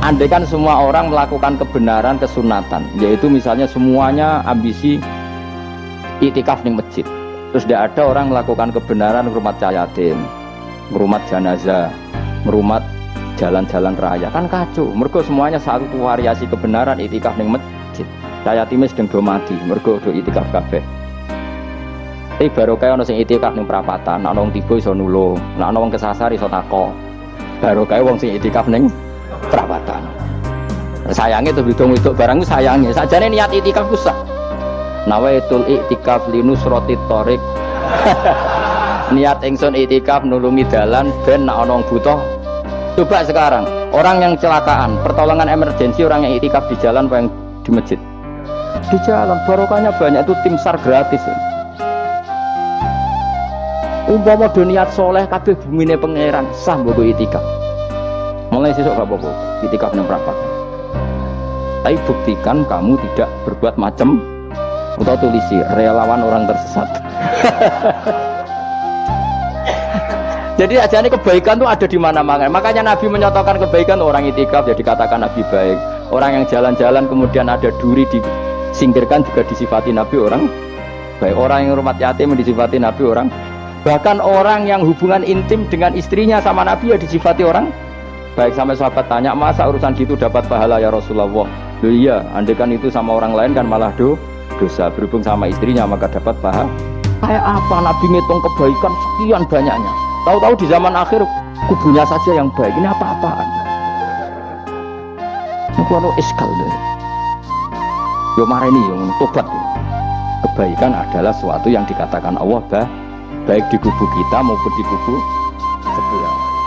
Andai kan semua orang melakukan kebenaran kesunatan, yaitu misalnya semuanya ambisi itikaf di masjid. Terus tidak ada orang melakukan kebenaran rumah yatim, rumah jenazah, merumat jalan-jalan raya kan kacau. Mergo semuanya satu variasi kebenaran itikaf di masjid. Saya timis sedang do mati, mergo do itikaf kabeh. Tapi baru kayak ono sing itikaf ning perapatan, nak wong tiba iso nulung, wong kesasar iso tako. Baru kayak wong sing itikaf ning perawatan. Sayangnya tuh bidung itu barang sayangnya sajane niat itikaf kusah nawaitul iktikaf linus roti torik niat ingsun itikaf nulungi dalan ben nak onong butuh. Coba sekarang orang yang celakaan pertolongan emergensi orang yang itikaf di jalan yang di masjid? Di jalan barokahnya banyak itu tim sar gratis. Ya. umpama niat soleh kabeh bumine pangeran sah mbok itikaf mulai sesok gak apa-apa. Itikaf yang berapa tapi buktikan kamu tidak berbuat macam atau tulisi relawan orang tersesat. Jadi aja ini kebaikan tuh ada di mana-mana. Makanya Nabi menyatakan kebaikan orang itikaf jadi katakan Nabi baik. Orang yang jalan-jalan kemudian ada duri disingkirkan juga disifati Nabi orang baik. Orang yang rumah yatim disifati Nabi orang. Bahkan orang yang hubungan intim dengan istrinya sama Nabi ya disifati orang baik sampai sahabat tanya masa urusan gitu dapat pahala ya Rasulullah? Loh iya kan itu sama orang lain kan malah do dosa. Berhubung sama istrinya maka dapat pahala. Kayak apa Nabi ngitung kebaikan sekian banyaknya? Tahu-tahu di zaman akhir kubunya saja yang baik. Ini apa-apaan? Kuano iskal deh. Yo ini yang tobat kebaikan adalah sesuatu yang dikatakan Allah bah, baik di kubu kita maupun di kubu sebelah